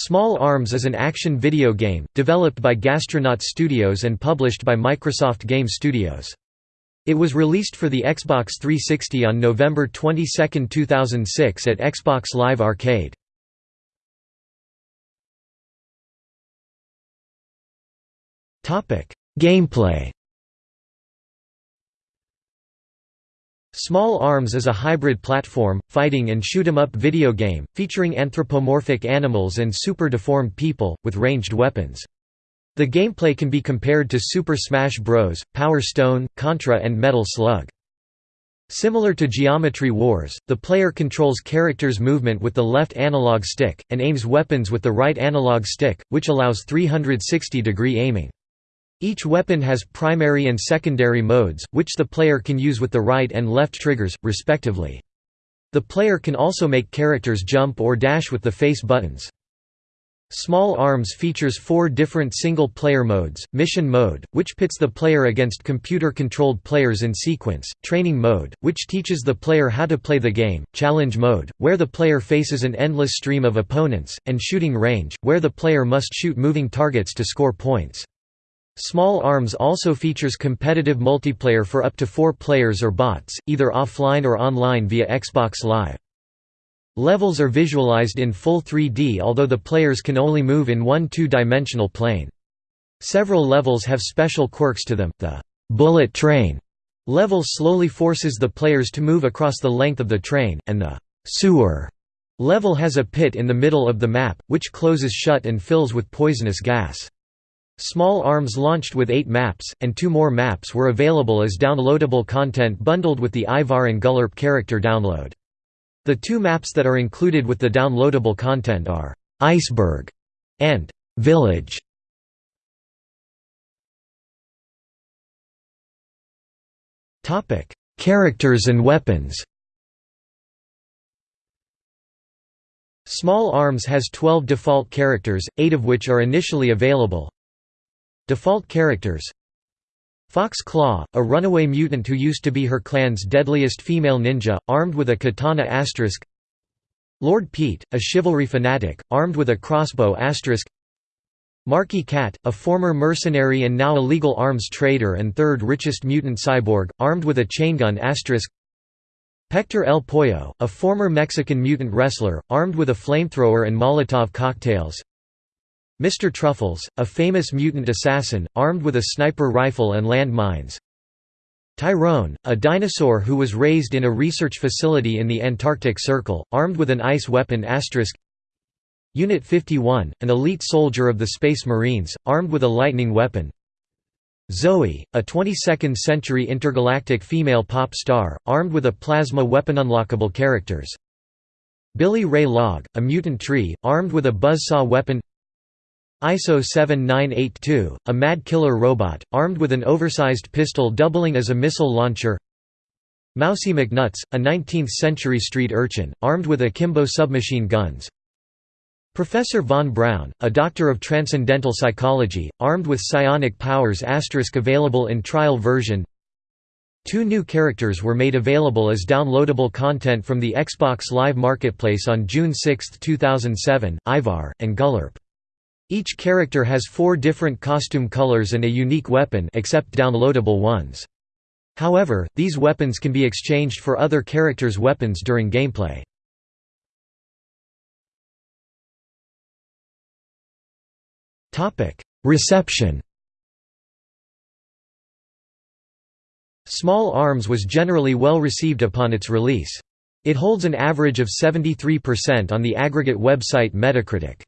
Small Arms is an action video game, developed by Gastronaut Studios and published by Microsoft Game Studios. It was released for the Xbox 360 on November 22, 2006 at Xbox Live Arcade. Gameplay Small Arms is a hybrid platform, fighting and shoot-'em-up video game, featuring anthropomorphic animals and super-deformed people, with ranged weapons. The gameplay can be compared to Super Smash Bros., Power Stone, Contra and Metal Slug. Similar to Geometry Wars, the player controls characters' movement with the left analog stick, and aims weapons with the right analog stick, which allows 360-degree aiming. Each weapon has primary and secondary modes, which the player can use with the right and left triggers, respectively. The player can also make characters jump or dash with the face buttons. Small Arms features four different single-player modes, Mission Mode, which pits the player against computer-controlled players in sequence, Training Mode, which teaches the player how to play the game, Challenge Mode, where the player faces an endless stream of opponents, and Shooting Range, where the player must shoot moving targets to score points. Small Arms also features competitive multiplayer for up to four players or bots, either offline or online via Xbox Live. Levels are visualized in full 3D although the players can only move in one two-dimensional plane. Several levels have special quirks to them, the «bullet train» level slowly forces the players to move across the length of the train, and the «sewer» level has a pit in the middle of the map, which closes shut and fills with poisonous gas. Small Arms launched with eight maps, and two more maps were available as downloadable content bundled with the Ivar and Gullurp character download. The two maps that are included with the downloadable content are «Iceberg» and «Village». Characters and weapons Small Arms has 12 default characters, 8 of which are initially available, Default characters. Fox Claw, a runaway mutant who used to be her clan's deadliest female ninja, armed with a katana asterisk. Lord Pete, a chivalry fanatic, armed with a crossbow asterisk. Marky Cat, a former mercenary and now illegal arms trader and third richest mutant cyborg, armed with a chaingun asterisk. Hector El Pollo, a former Mexican mutant wrestler, armed with a flamethrower and Molotov cocktails Mr. Truffles, a famous mutant assassin, armed with a sniper rifle and land mines. Tyrone, a dinosaur who was raised in a research facility in the Antarctic Circle, armed with an ice weapon Asterisk. Unit 51, an elite soldier of the Space Marines, armed with a lightning weapon Zoe, a 22nd-century intergalactic female pop star, armed with a plasma weapon unlockable characters Billy Ray Log, a mutant tree, armed with a buzzsaw weapon ISO 7982, a mad killer robot, armed with an oversized pistol doubling as a missile launcher. Mousy McNuts, a 19th-century street urchin, armed with akimbo submachine guns. Professor Von Braun, a doctor of transcendental psychology, armed with psionic powers Asterisk available in trial version. Two new characters were made available as downloadable content from the Xbox Live Marketplace on June 6, 2007, Ivar, and Gullurp. Each character has four different costume colors and a unique weapon except downloadable ones. However, these weapons can be exchanged for other characters' weapons during gameplay. Reception Small Arms was generally well received upon its release. It holds an average of 73% on the aggregate website Metacritic.